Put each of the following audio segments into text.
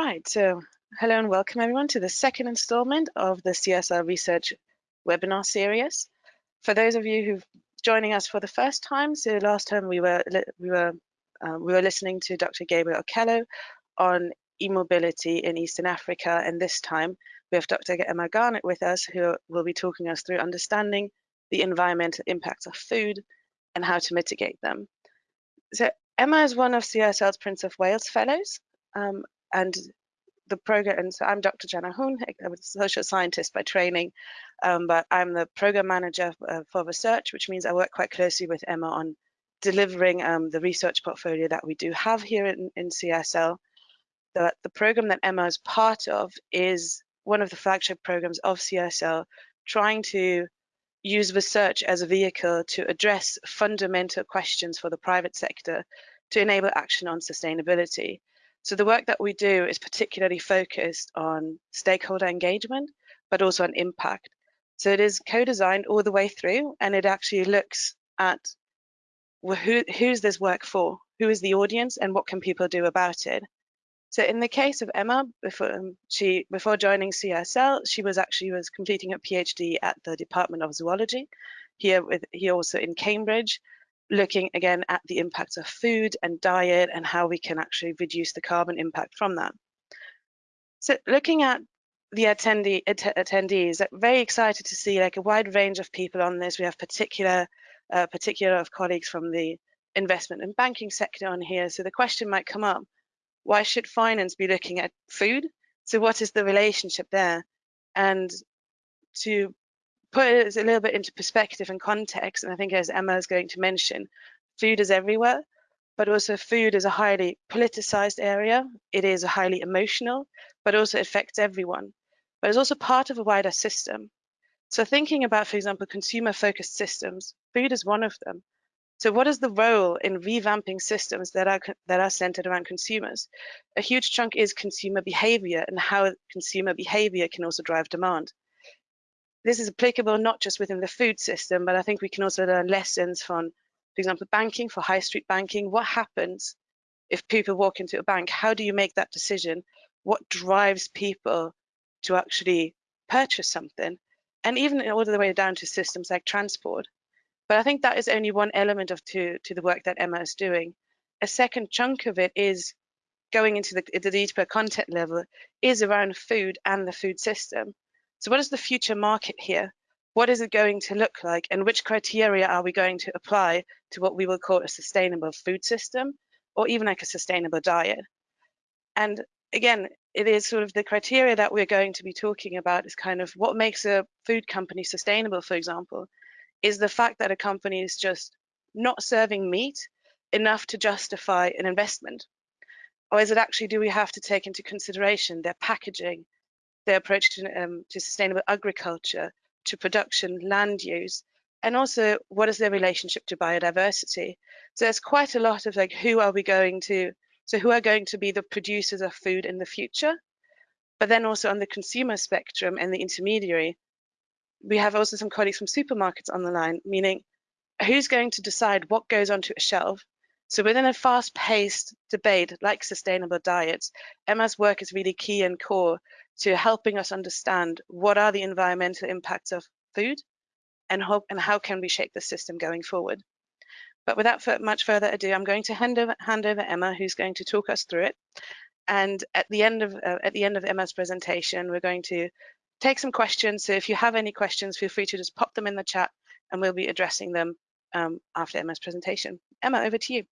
Right, so hello and welcome everyone to the second installment of the CSR Research webinar series. For those of you who've joining us for the first time, so last time we were we were um, we were listening to Dr. Gabriel Okello on e-mobility in Eastern Africa, and this time we have Dr. Emma Garnett with us, who will be talking us through understanding the environmental impacts of food and how to mitigate them. So Emma is one of CSL's Prince of Wales Fellows, um, and the program, and so I'm Dr. Jenna Hoon, I'm a social scientist by training, um, but I'm the program manager uh, for research, which means I work quite closely with Emma on delivering um, the research portfolio that we do have here in, in CSL. The, the program that Emma is part of is one of the flagship programs of CSL, trying to use research as a vehicle to address fundamental questions for the private sector to enable action on sustainability. So the work that we do is particularly focused on stakeholder engagement, but also on impact. So it is co-designed all the way through, and it actually looks at who, who's this work for? Who is the audience, and what can people do about it? So in the case of Emma, before um, she before joining CSL, she was actually was completing a PhD at the Department of Zoology, here with here also in Cambridge, looking again at the impact of food and diet and how we can actually reduce the carbon impact from that. So looking at the attendee, att attendees, very excited to see like a wide range of people on this. We have particular, uh, particular of colleagues from the investment and banking sector on here. So the question might come up, why should finance be looking at food? So what is the relationship there? And to put it a little bit into perspective and context, and I think as Emma is going to mention, food is everywhere, but also food is a highly politicized area. It is a highly emotional, but also affects everyone. But it's also part of a wider system. So thinking about, for example, consumer-focused systems, food is one of them. So what is the role in revamping systems that are that are centered around consumers? A huge chunk is consumer behavior and how consumer behavior can also drive demand this is applicable not just within the food system, but I think we can also learn lessons from, for example, banking, for high street banking. What happens if people walk into a bank? How do you make that decision? What drives people to actually purchase something? And even all the way down to systems like transport. But I think that is only one element of to, to the work that Emma is doing. A second chunk of it is going into the, the deeper content level is around food and the food system. So what is the future market here? What is it going to look like? And which criteria are we going to apply to what we will call a sustainable food system or even like a sustainable diet? And again, it is sort of the criteria that we're going to be talking about is kind of what makes a food company sustainable, for example, is the fact that a company is just not serving meat enough to justify an investment? Or is it actually, do we have to take into consideration their packaging, their approach to, um, to sustainable agriculture, to production, land use, and also what is their relationship to biodiversity. So there's quite a lot of like, who are we going to, so who are going to be the producers of food in the future? But then also on the consumer spectrum and the intermediary, we have also some colleagues from supermarkets on the line, meaning who's going to decide what goes onto a shelf? So within a fast-paced debate like sustainable diets, Emma's work is really key and core to helping us understand what are the environmental impacts of food and how, and how can we shape the system going forward. But without much further ado, I'm going to hand over, hand over Emma, who's going to talk us through it. And at the end of uh, at the end of Emma's presentation, we're going to take some questions. So if you have any questions, feel free to just pop them in the chat, and we'll be addressing them um, after Emma's presentation. Emma, over to you.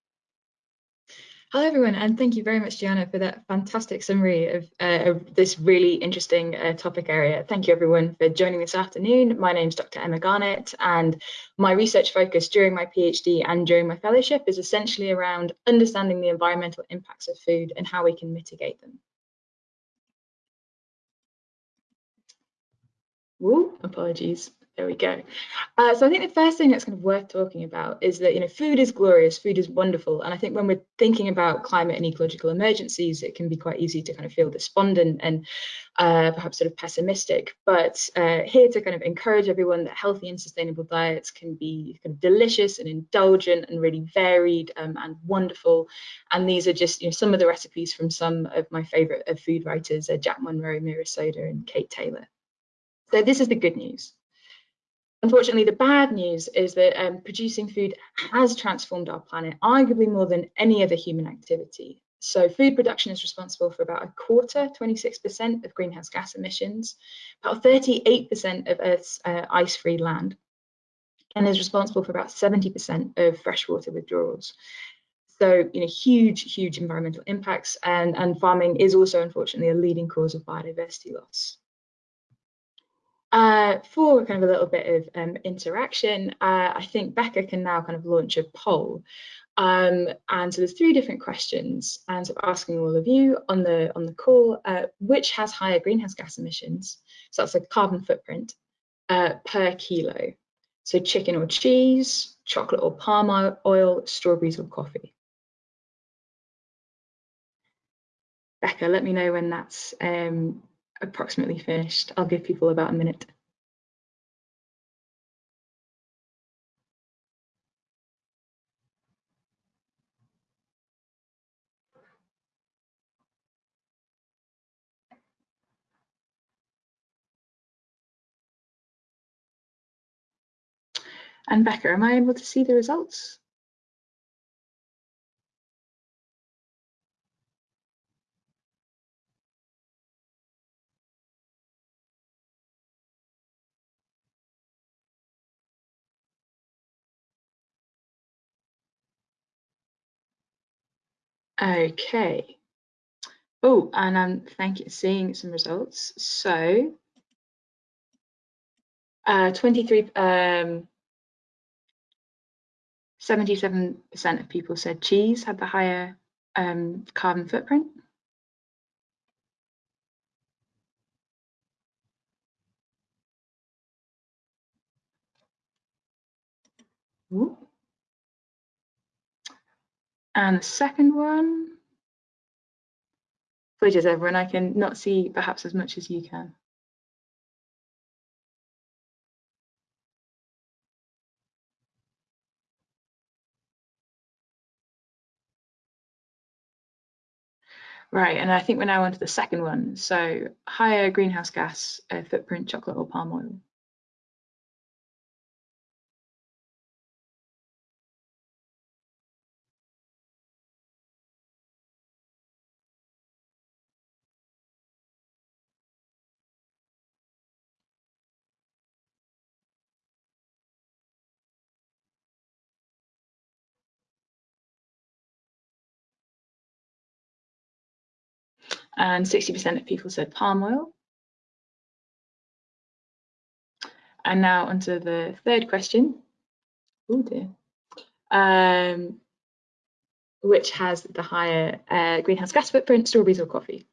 Hello everyone and thank you very much Gianna for that fantastic summary of, uh, of this really interesting uh, topic area. Thank you everyone for joining this afternoon. My name is Dr Emma Garnett and my research focus during my PhD and during my fellowship is essentially around understanding the environmental impacts of food and how we can mitigate them. Woo, apologies. There we go. Uh, so I think the first thing that's kind of worth talking about is that you know food is glorious, food is wonderful, and I think when we're thinking about climate and ecological emergencies, it can be quite easy to kind of feel despondent and uh, perhaps sort of pessimistic. But uh, here to kind of encourage everyone that healthy and sustainable diets can be kind of delicious and indulgent and really varied um, and wonderful. And these are just you know some of the recipes from some of my favourite uh, food writers, uh, Jack Monroe, Meera Sodha, and Kate Taylor. So this is the good news. Unfortunately, the bad news is that um, producing food has transformed our planet, arguably more than any other human activity. So food production is responsible for about a quarter, 26% of greenhouse gas emissions, about 38% of Earth's uh, ice-free land, and is responsible for about 70% of freshwater withdrawals. So, you know, huge, huge environmental impacts, and, and farming is also, unfortunately, a leading cause of biodiversity loss. Uh, for kind of a little bit of um, interaction, uh, I think Becca can now kind of launch a poll. Um, and so there's three different questions, and so asking all of you on the on the call, uh, which has higher greenhouse gas emissions? So that's a carbon footprint uh, per kilo. So chicken or cheese, chocolate or palm oil, strawberries or coffee. Becca, let me know when that's um, approximately finished. I'll give people about a minute. And Becca, am I able to see the results? Okay. Oh, and I'm thank you, seeing some results. So, uh, 23, um, 77% of people said cheese had the higher um, carbon footprint. Ooh. And the second one, apologies everyone, I can not see perhaps as much as you can. Right, and I think we're now on to the second one. So higher greenhouse gas uh, footprint, chocolate or palm oil. And 60% of people said palm oil. And now onto the third question. Oh dear. Um, which has the higher uh, greenhouse gas footprint, strawberries or coffee?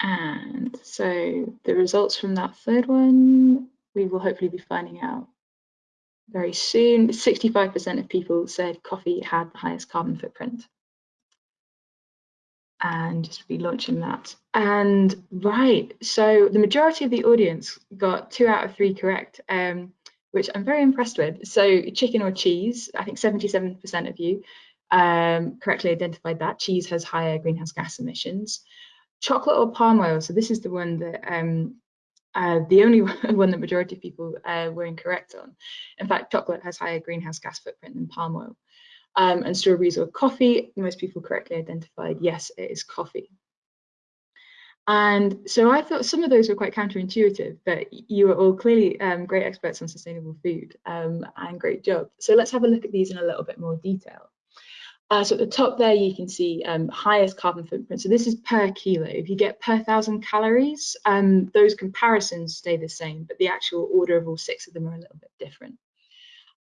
And so the results from that third one, we will hopefully be finding out very soon. 65% of people said coffee had the highest carbon footprint. And just be launching that. And right, so the majority of the audience got two out of three correct, um, which I'm very impressed with. So chicken or cheese, I think 77% of you um, correctly identified that. Cheese has higher greenhouse gas emissions chocolate or palm oil. So this is the one that um, uh, the only one that majority of people uh, were incorrect on. In fact, chocolate has higher greenhouse gas footprint than palm oil. Um, and strawberries or coffee, most people correctly identified, yes, it is coffee. And so I thought some of those were quite counterintuitive, but you are all clearly um, great experts on sustainable food um, and great job. So let's have a look at these in a little bit more detail. Uh, so at the top there, you can see um, highest carbon footprint. So this is per kilo. If you get per thousand calories, um, those comparisons stay the same, but the actual order of all six of them are a little bit different.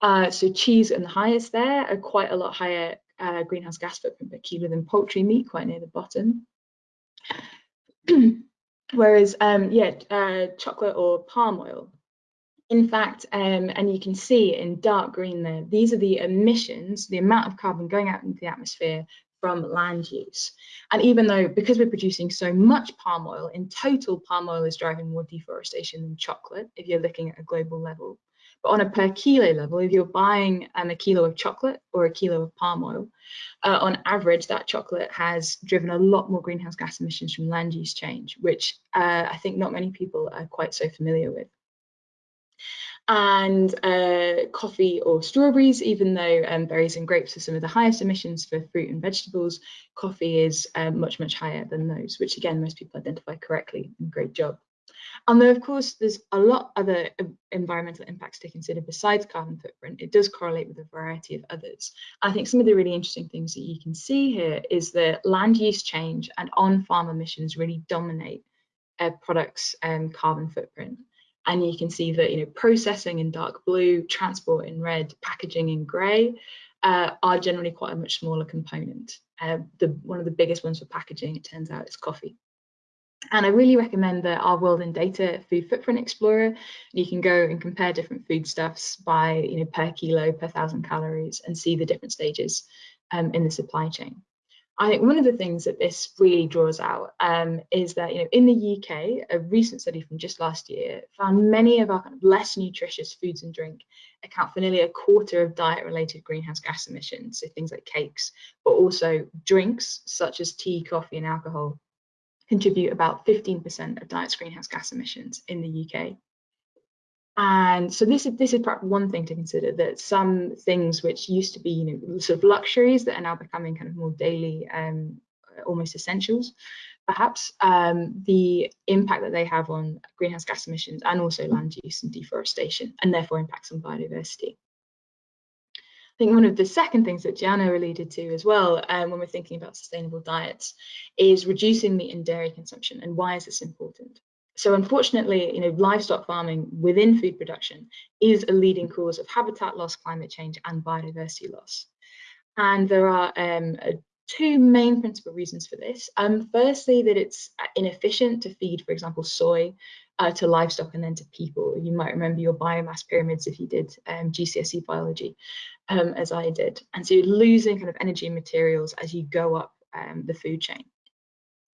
Uh, so cheese and the highest there are quite a lot higher uh, greenhouse gas footprint per kilo than poultry meat, quite near the bottom. Whereas, um, yeah, uh, chocolate or palm oil. In fact, um, and you can see in dark green there, these are the emissions, the amount of carbon going out into the atmosphere from land use. And even though, because we're producing so much palm oil, in total, palm oil is driving more deforestation than chocolate, if you're looking at a global level. But on a per kilo level, if you're buying um, a kilo of chocolate or a kilo of palm oil, uh, on average, that chocolate has driven a lot more greenhouse gas emissions from land use change, which uh, I think not many people are quite so familiar with. And uh, coffee or strawberries, even though um, berries and grapes are some of the highest emissions for fruit and vegetables, coffee is uh, much, much higher than those, which again, most people identify correctly. and Great job. And though, of course, there's a lot other environmental impacts to consider besides carbon footprint, it does correlate with a variety of others. I think some of the really interesting things that you can see here is that land use change and on-farm emissions really dominate a product's um, carbon footprint. And you can see that you know processing in dark blue, transport in red, packaging in grey uh, are generally quite a much smaller component. Uh, the, one of the biggest ones for packaging, it turns out, is coffee. And I really recommend the Our World in Data Food Footprint Explorer. You can go and compare different foodstuffs by, you know, per kilo, per thousand calories, and see the different stages um, in the supply chain. I think one of the things that this really draws out um, is that, you know, in the UK, a recent study from just last year found many of our kind of less nutritious foods and drink account for nearly a quarter of diet-related greenhouse gas emissions, so things like cakes, but also drinks such as tea, coffee, and alcohol contribute about 15% of diet's greenhouse gas emissions in the UK. And so this is this is perhaps one thing to consider that some things which used to be you know sort of luxuries that are now becoming kind of more daily um, almost essentials perhaps um, the impact that they have on greenhouse gas emissions and also land use and deforestation and therefore impacts on biodiversity I think one of the second things that Gianna alluded to as well um, when we're thinking about sustainable diets is reducing meat and dairy consumption. And why is this important? So unfortunately, you know, livestock farming within food production is a leading cause of habitat loss, climate change, and biodiversity loss. And there are um, two main principal reasons for this. Um, firstly, that it's inefficient to feed, for example, soy uh, to livestock and then to people. You might remember your biomass pyramids if you did um, GCSE biology, um, as I did. And so you're losing kind of energy and materials as you go up um, the food chain.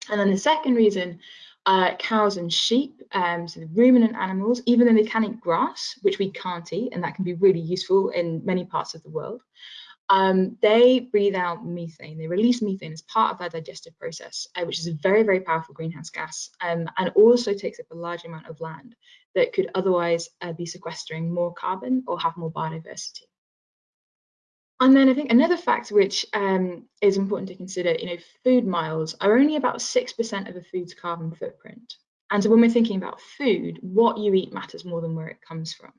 And then the second reason, uh, cows and sheep, um, so the ruminant animals, even though they can eat grass, which we can't eat, and that can be really useful in many parts of the world, um, they breathe out methane. They release methane as part of their digestive process, uh, which is a very, very powerful greenhouse gas um, and also takes up a large amount of land that could otherwise uh, be sequestering more carbon or have more biodiversity. And then I think another fact which um, is important to consider, you know, food miles are only about 6% of a food's carbon footprint. And so when we're thinking about food, what you eat matters more than where it comes from.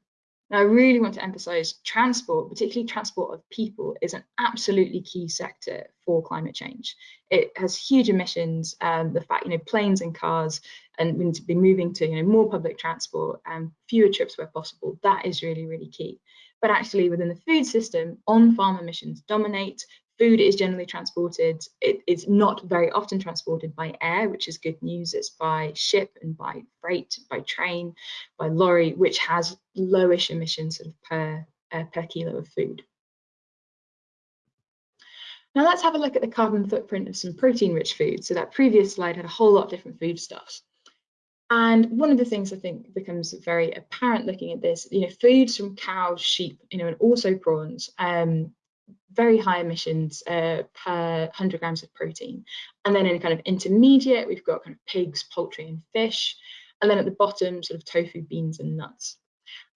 Now, I really want to emphasize transport, particularly transport of people, is an absolutely key sector for climate change. It has huge emissions. Um, the fact, you know, planes and cars, and we need to be moving to, you know, more public transport and fewer trips where possible. That is really, really key. But actually, within the food system, on-farm emissions dominate food is generally transported. It is not very often transported by air, which is good news. It's by ship and by freight, by train, by lorry, which has lowish emissions sort of per, uh, per kilo of food. Now let's have a look at the carbon footprint of some protein-rich foods. So that previous slide had a whole lot of different foodstuffs. And one of the things I think becomes very apparent looking at this, you know, foods from cows, sheep, you know, and also prawns um, very high emissions uh, per 100 grams of protein. And then in kind of intermediate, we've got kind of pigs, poultry and fish. And then at the bottom, sort of tofu, beans and nuts.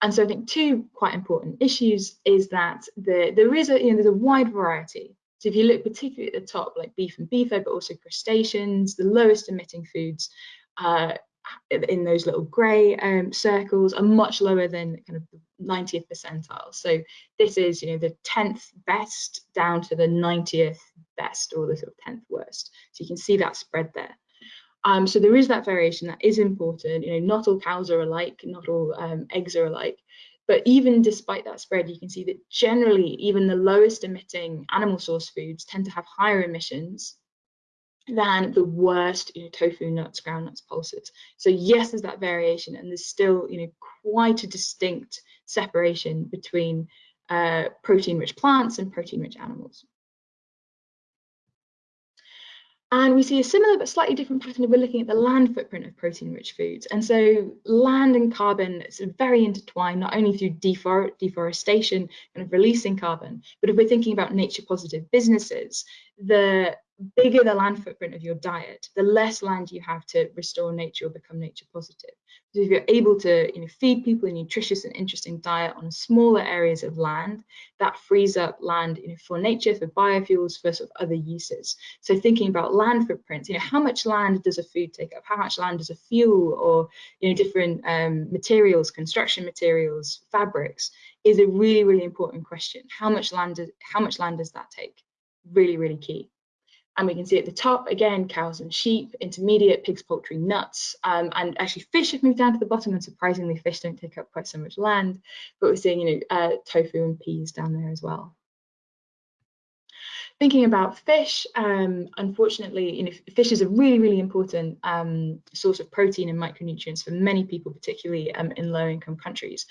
And so I think two quite important issues is that the, there is a, you know, there's a wide variety. So if you look particularly at the top, like beef and beef, but also crustaceans, the lowest emitting foods uh, in those little grey um, circles are much lower than kind of the 90th percentile. So this is, you know, the 10th best down to the 90th best or the sort of 10th worst. So you can see that spread there. Um, so there is that variation that is important. You know, not all cows are alike, not all um, eggs are alike. But even despite that spread, you can see that generally, even the lowest emitting animal source foods tend to have higher emissions than the worst, you know, tofu, nuts, groundnuts, pulses. So yes, there's that variation, and there's still, you know, quite a distinct separation between uh, protein-rich plants and protein-rich animals. And we see a similar but slightly different pattern if we're looking at the land footprint of protein-rich foods. And so land and carbon is very intertwined, not only through defor deforestation, kind of releasing carbon, but if we're thinking about nature positive businesses, the bigger the land footprint of your diet, the less land you have to restore nature or become nature positive. So if you're able to you know, feed people a nutritious and interesting diet on smaller areas of land, that frees up land you know, for nature, for biofuels, for sort of other uses. So thinking about land footprints, you know, how much land does a food take up? How much land does a fuel or you know, different um, materials, construction materials, fabrics, is a really, really important question. How much land does, how much land does that take? Really, really key. And we can see at the top, again, cows and sheep, intermediate, pigs, poultry, nuts, um, and actually fish have moved down to the bottom, and surprisingly, fish don't take up quite so much land, but we're seeing, you know, uh, tofu and peas down there as well. Thinking about fish, um, unfortunately, you know, fish is a really, really important um, source of protein and micronutrients for many people, particularly um, in low-income countries.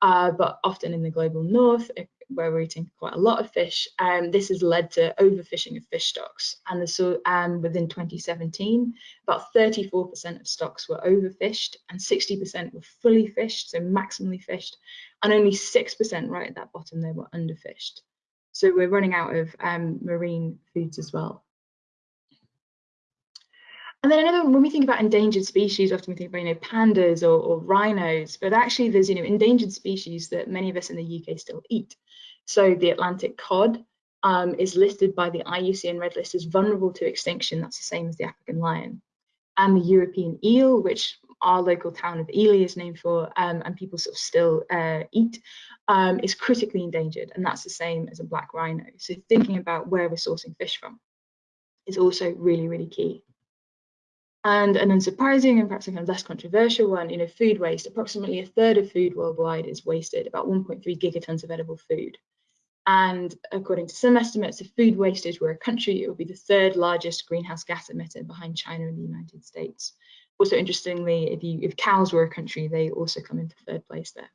Uh, but often in the global north, where we're eating quite a lot of fish, um, this has led to overfishing of fish stocks. And so um, within 2017, about 34% of stocks were overfished and 60% were fully fished, so maximally fished, and only 6% right at that bottom they were underfished. So we're running out of um, marine foods as well. And then another, when we think about endangered species, often we think about, you know, pandas or, or, rhinos, but actually there's, you know, endangered species that many of us in the UK still eat. So the Atlantic cod um, is listed by the IUCN Red List as vulnerable to extinction. That's the same as the African lion. And the European eel, which our local town of Ely is named for, um, and people sort of still uh, eat, um, is critically endangered. And that's the same as a black rhino. So thinking about where we're sourcing fish from is also really, really key. And an unsurprising and perhaps kind of less controversial one, you know, food waste. Approximately a third of food worldwide is wasted, about 1.3 gigatons of edible food. And according to some estimates, if food wastage were a country, it would be the third largest greenhouse gas emitter behind China and the United States. Also, interestingly, if, you, if cows were a country, they also come into third place there.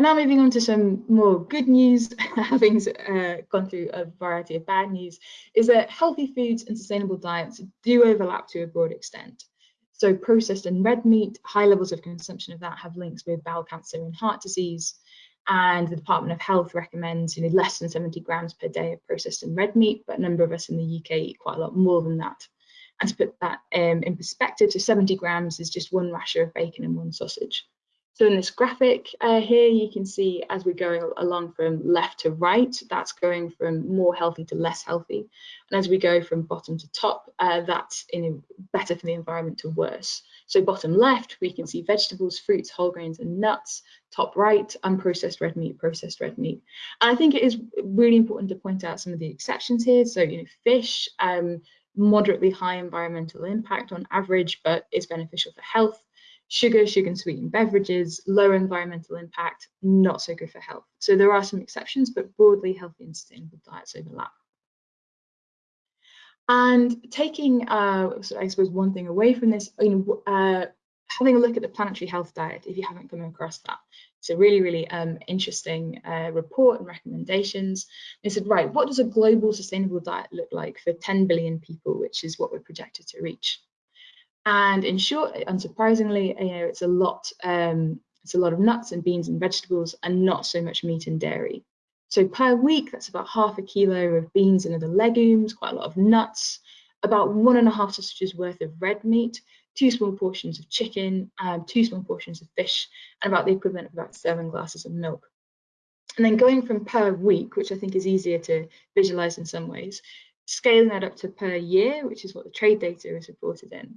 Now moving on to some more good news, having uh, gone through a variety of bad news, is that healthy foods and sustainable diets do overlap to a broad extent. So processed and red meat, high levels of consumption of that have links with bowel cancer and heart disease and the Department of Health recommends you know, less than 70 grams per day of processed and red meat, but a number of us in the UK eat quite a lot more than that. And to put that um, in perspective, so 70 grams is just one rasher of bacon and one sausage. So in this graphic uh, here, you can see as we're going along from left to right, that's going from more healthy to less healthy. And as we go from bottom to top, uh, that's in better for the environment to worse. So bottom left, we can see vegetables, fruits, whole grains, and nuts. Top right, unprocessed red meat, processed red meat. And I think it is really important to point out some of the exceptions here. So, you know, fish, um, moderately high environmental impact on average, but is beneficial for health sugar, sugar and sweetened beverages, lower environmental impact, not so good for health. So there are some exceptions, but broadly healthy and sustainable diets overlap. And taking, uh, I suppose, one thing away from this, you know, uh, having a look at the planetary health diet, if you haven't come across that. It's a really, really um, interesting uh, report and recommendations. They said, right, what does a global sustainable diet look like for 10 billion people, which is what we're projected to reach? And in short, unsurprisingly, you know, it's a lot. Um, it's a lot of nuts and beans and vegetables, and not so much meat and dairy. So per week, that's about half a kilo of beans and other legumes, quite a lot of nuts, about one and a half sausages worth of red meat, two small portions of chicken, um, two small portions of fish, and about the equivalent of about seven glasses of milk. And then going from per week, which I think is easier to visualize in some ways, Scaling that up to per year, which is what the trade data is reported in.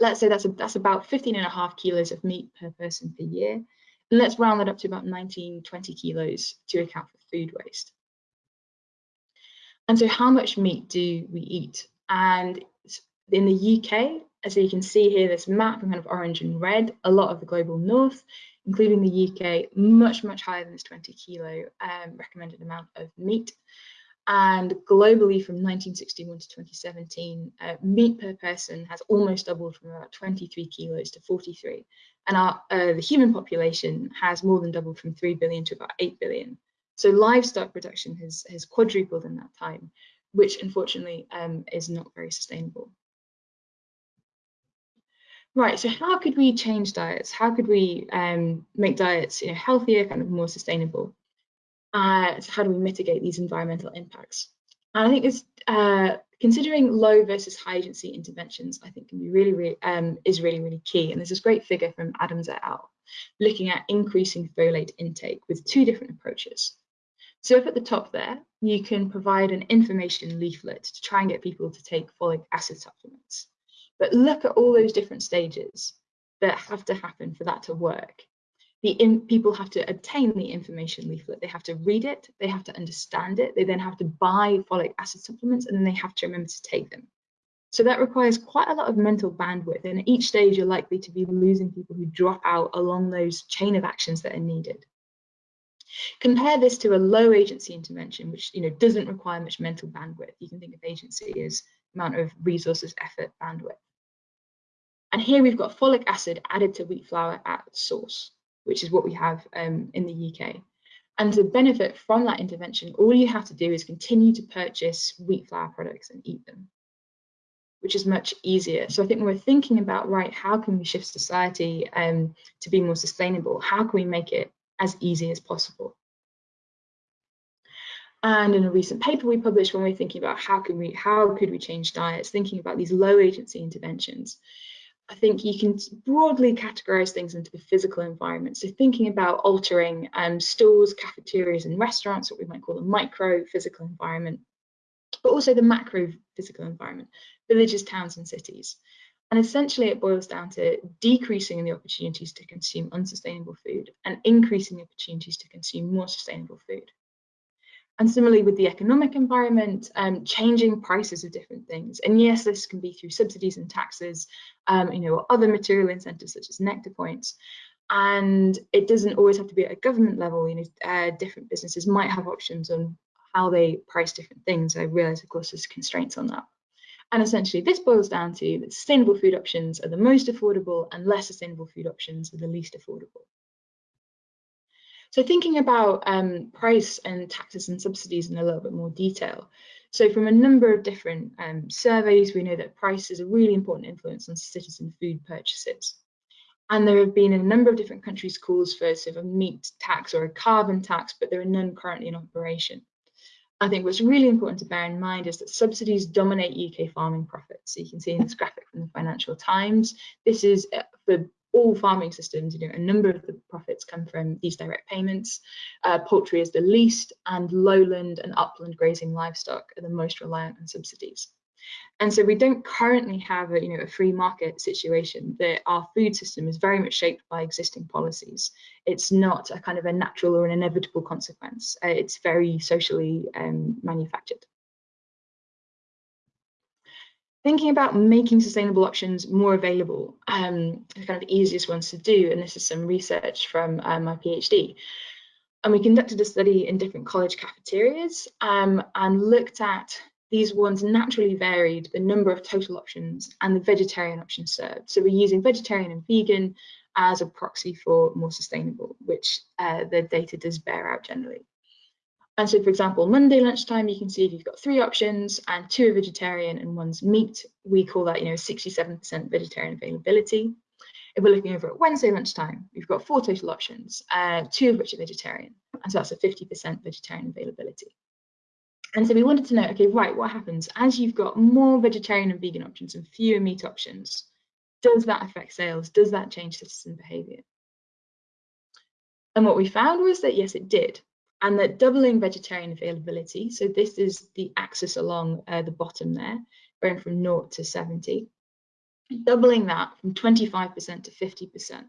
Let's say that's, a, that's about 15 and a half kilos of meat per person per year. And let's round that up to about 19, 20 kilos to account for food waste. And so how much meat do we eat? And in the UK, as you can see here, this map in kind of orange and red, a lot of the global north, including the UK, much, much higher than this 20 kilo um, recommended amount of meat. And globally from 1961 to 2017, uh, meat per person has almost doubled from about 23 kilos to 43. And our, uh, the human population has more than doubled from 3 billion to about 8 billion. So livestock production has, has quadrupled in that time, which unfortunately um, is not very sustainable. Right, so how could we change diets? How could we um, make diets you know, healthier, kind of more sustainable? Uh, so how do we mitigate these environmental impacts? And I think this, uh, considering low versus high agency interventions, I think can be really, really um, is really, really key. And there's this great figure from Adams et al. looking at increasing folate intake with two different approaches. So if at the top there, you can provide an information leaflet to try and get people to take folic acid supplements. But look at all those different stages that have to happen for that to work. The in, people have to obtain the information leaflet. They have to read it. They have to understand it. They then have to buy folic acid supplements and then they have to remember to take them. So that requires quite a lot of mental bandwidth. And at each stage, you're likely to be losing people who drop out along those chain of actions that are needed. Compare this to a low agency intervention, which you know doesn't require much mental bandwidth. You can think of agency as amount of resources, effort, bandwidth. And here we've got folic acid added to wheat flour at source, which is what we have um, in the UK. And to benefit from that intervention, all you have to do is continue to purchase wheat flour products and eat them, which is much easier. So I think when we're thinking about, right, how can we shift society um, to be more sustainable? How can we make it as easy as possible? And in a recent paper we published when we we're thinking about how can we how could we change diets, thinking about these low agency interventions, I think you can broadly categorize things into the physical environment. So thinking about altering um, stores, cafeterias and restaurants, what we might call the micro physical environment, but also the macro physical environment, villages, towns and cities. And essentially it boils down to decreasing the opportunities to consume unsustainable food and increasing the opportunities to consume more sustainable food. And similarly with the economic environment, um, changing prices of different things. And yes, this can be through subsidies and taxes, um, you know, or other material incentives such as nectar points. And it doesn't always have to be at a government level. You know, uh, different businesses might have options on how they price different things. I realize, of course, there's constraints on that. And essentially, this boils down to that sustainable food options are the most affordable and less sustainable food options are the least affordable. So thinking about um, price and taxes and subsidies in a little bit more detail. So from a number of different um, surveys, we know that price is a really important influence on citizen food purchases. And there have been a number of different countries calls for sort of a meat tax or a carbon tax, but there are none currently in operation. I think what's really important to bear in mind is that subsidies dominate UK farming profits. So you can see in this graphic from the Financial Times, this is uh, for all farming systems, you know, a number of the profits come from these direct payments. Uh, poultry is the least, and lowland and upland grazing livestock are the most reliant on subsidies. And so we don't currently have a, you know, a free market situation. That our food system is very much shaped by existing policies. It's not a kind of a natural or an inevitable consequence. Uh, it's very socially um, manufactured thinking about making sustainable options more available, um, the kind of easiest ones to do, and this is some research from um, my PhD. And we conducted a study in different college cafeterias um, and looked at these ones naturally varied the number of total options and the vegetarian options served. So we're using vegetarian and vegan as a proxy for more sustainable, which uh, the data does bear out generally. And so, for example, Monday lunchtime, you can see if you've got three options and two are vegetarian and one's meat, we call that, you know, 67% vegetarian availability. If we're looking over at Wednesday lunchtime, we've got four total options, uh, two of which are vegetarian. And so that's a 50% vegetarian availability. And so we wanted to know, okay, right, what happens as you've got more vegetarian and vegan options and fewer meat options? Does that affect sales? Does that change citizen behavior? And what we found was that yes, it did. And that doubling vegetarian availability, so this is the axis along uh, the bottom there, going from 0 to 70, doubling that from 25% to 50%,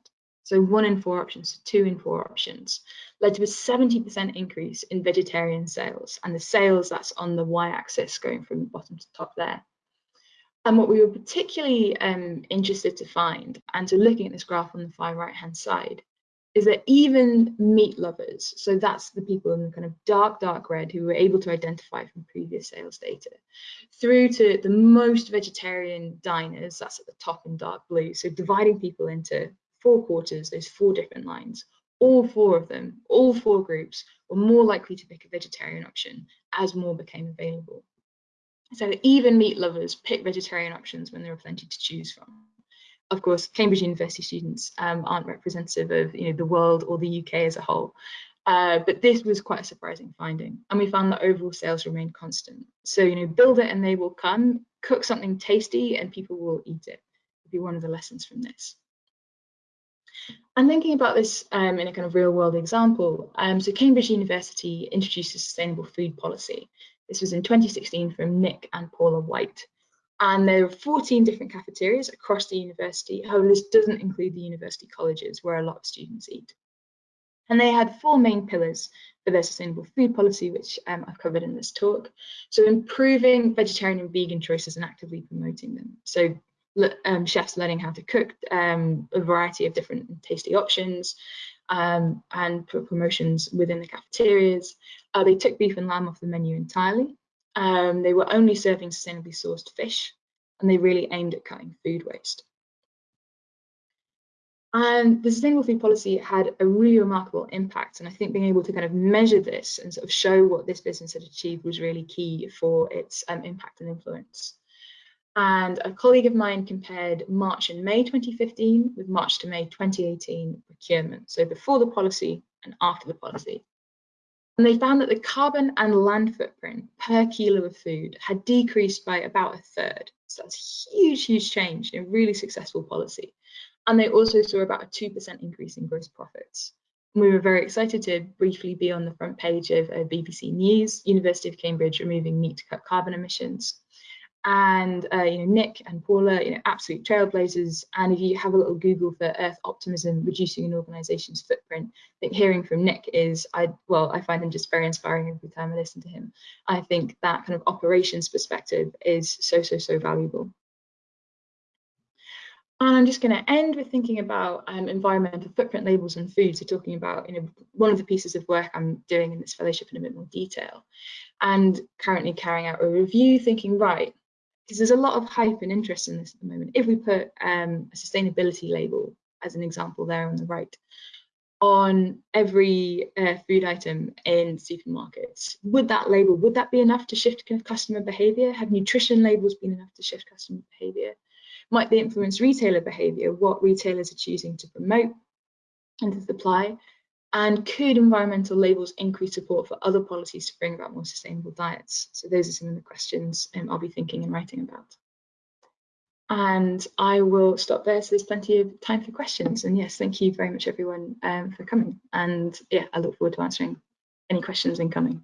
so one in four options to two in four options, led to a 70% increase in vegetarian sales. And the sales, that's on the y-axis going from bottom to top there. And what we were particularly um, interested to find, and so looking at this graph on the far right-hand side, is that even meat lovers, so that's the people in the kind of dark, dark red who were able to identify from previous sales data, through to the most vegetarian diners, that's at the top in dark blue. So dividing people into four quarters, those four different lines, all four of them, all four groups were more likely to pick a vegetarian option as more became available. So even meat lovers pick vegetarian options when there are plenty to choose from of course, Cambridge University students um, aren't representative of you know, the world or the UK as a whole. Uh, but this was quite a surprising finding. And we found that overall sales remained constant. So, you know, build it and they will come, cook something tasty and people will eat it. Would be one of the lessons from this. And thinking about this um, in a kind of real world example, um, so Cambridge University introduced a sustainable food policy. This was in 2016 from Nick and Paula White. And there are 14 different cafeterias across the university. However, this doesn't include the university colleges where a lot of students eat. And they had four main pillars for their sustainable food policy, which um, I've covered in this talk. So improving vegetarian and vegan choices and actively promoting them. So um, chefs learning how to cook um, a variety of different tasty options um, and promotions within the cafeterias. Uh, they took beef and lamb off the menu entirely. Um, they were only serving sustainably sourced fish and they really aimed at cutting food waste. And the sustainable food policy had a really remarkable impact. And I think being able to kind of measure this and sort of show what this business had achieved was really key for its um, impact and influence. And a colleague of mine compared March and May 2015 with March to May 2018 procurement. So before the policy and after the policy. And they found that the carbon and land footprint per kilo of food had decreased by about a third. So that's a huge, huge change in really successful policy. And they also saw about a 2% increase in gross profits. We were very excited to briefly be on the front page of BBC News, University of Cambridge removing meat to cut carbon emissions and uh, you know Nick and Paula, you know, absolute trailblazers. And if you have a little Google for Earth optimism, reducing an organisation's footprint, I think hearing from Nick is, I well, I find him just very inspiring every time I listen to him. I think that kind of operations perspective is so so so valuable. And I'm just going to end with thinking about um, environmental footprint labels and food. So talking about, you know, one of the pieces of work I'm doing in this fellowship in a bit more detail, and currently carrying out a review, thinking right, because there's a lot of hype and interest in this at the moment. If we put um, a sustainability label, as an example there on the right, on every uh, food item in supermarkets, would that label, would that be enough to shift customer behavior? Have nutrition labels been enough to shift customer behavior? Might they influence retailer behavior, what retailers are choosing to promote and to supply? And could environmental labels increase support for other policies to bring about more sustainable diets? So those are some of the questions um, I'll be thinking and writing about. And I will stop there so there's plenty of time for questions. And yes, thank you very much everyone um, for coming. And yeah, I look forward to answering any questions incoming.